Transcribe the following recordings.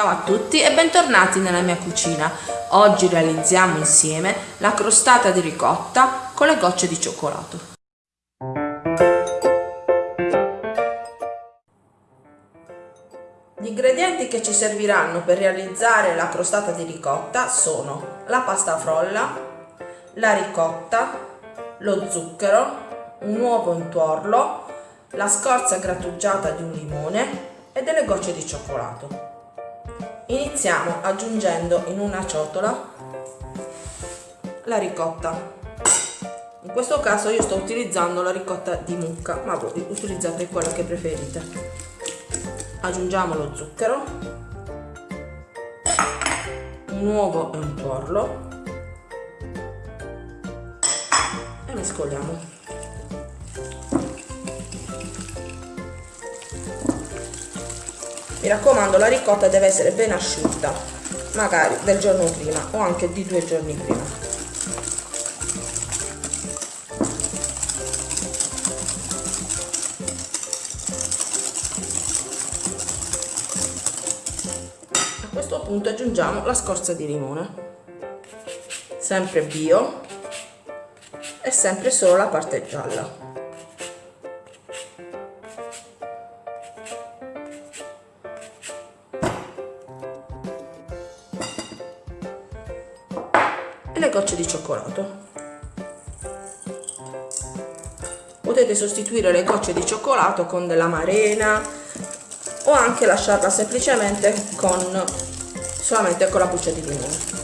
Ciao a tutti e bentornati nella mia cucina. Oggi realizziamo insieme la crostata di ricotta con le gocce di cioccolato. Gli ingredienti che ci serviranno per realizzare la crostata di ricotta sono la pasta frolla, la ricotta, lo zucchero, un uovo in tuorlo, la scorza grattugiata di un limone e delle gocce di cioccolato. Iniziamo aggiungendo in una ciotola la ricotta. In questo caso io sto utilizzando la ricotta di mucca, ma voi utilizzate quella che preferite. Aggiungiamo lo zucchero, un uovo e un tuorlo e mescoliamo. Mi raccomando la ricotta deve essere ben asciutta magari del giorno prima o anche di due giorni prima. A questo punto aggiungiamo la scorza di limone. Sempre bio e sempre solo la parte gialla gocce di cioccolato. Potete sostituire le gocce di cioccolato con della marena o anche lasciarla semplicemente con solamente con la buccia di limone.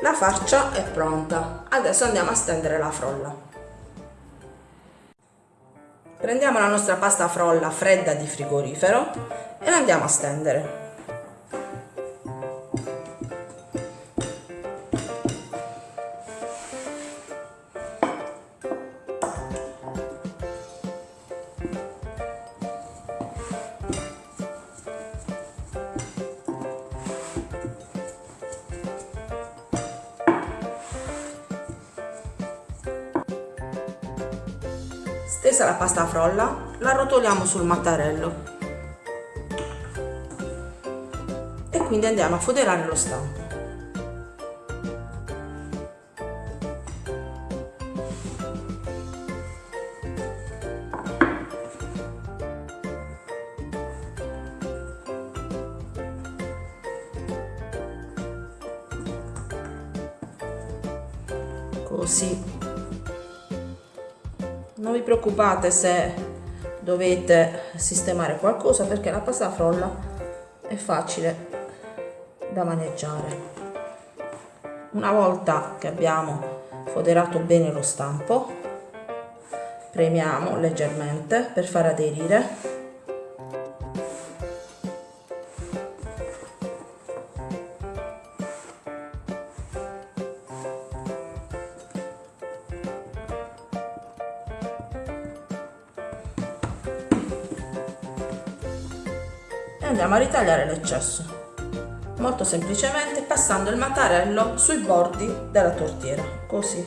La farcia è pronta, adesso andiamo a stendere la frolla. Prendiamo la nostra pasta frolla fredda di frigorifero e la andiamo a stendere. Stesa la pasta frolla, la rotoliamo sul mattarello. Quindi andiamo a foderare lo stampo così non vi preoccupate se dovete sistemare qualcosa perché la pasta frolla è facile da maneggiare. Una volta che abbiamo foderato bene lo stampo, premiamo leggermente per far aderire e andiamo a ritagliare l'eccesso. Molto semplicemente passando il mattarello sui bordi della tortiera così.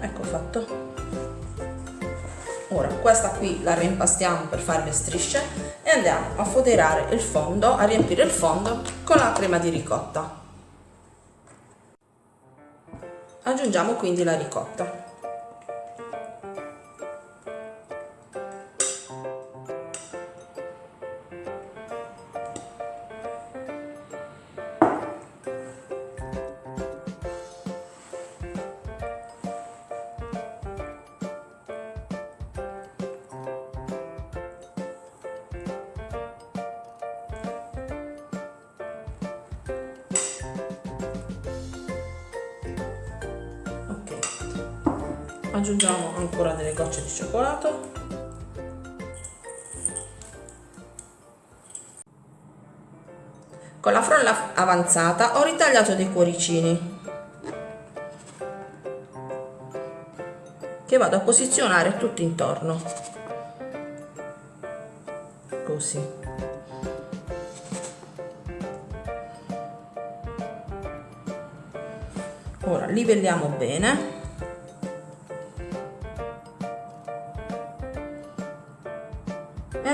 Ecco fatto. Ora questa qui la reimpastiamo per fare le strisce e andiamo a foderare il fondo a riempire il fondo con la crema di ricotta Aggiungiamo quindi la ricotta. aggiungiamo ancora delle gocce di cioccolato. Con la frolla avanzata ho ritagliato dei cuoricini. Che vado a posizionare tutto intorno. Così. Ora livelliamo bene.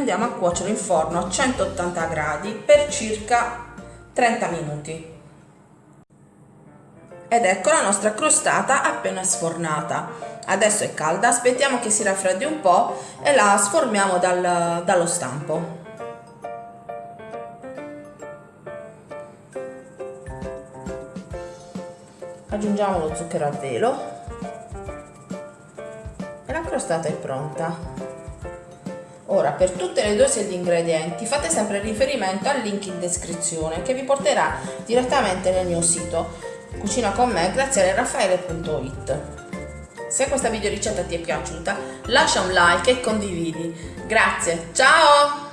Andiamo a cuocere in forno a 180 gradi per circa 30 minuti. Ed ecco la nostra crostata appena sfornata. Adesso è calda aspettiamo che si raffreddi un po' e la sformiamo dal, dallo stampo. Aggiungiamo lo zucchero a velo. E la crostata è pronta Ora, per tutte le dosi di ingredienti fate sempre riferimento al link in descrizione che vi porterà direttamente nel mio sito cucina con me grazie a raffaele.it. Se questa video ricetta ti è piaciuta lascia un like e condividi. Grazie, ciao!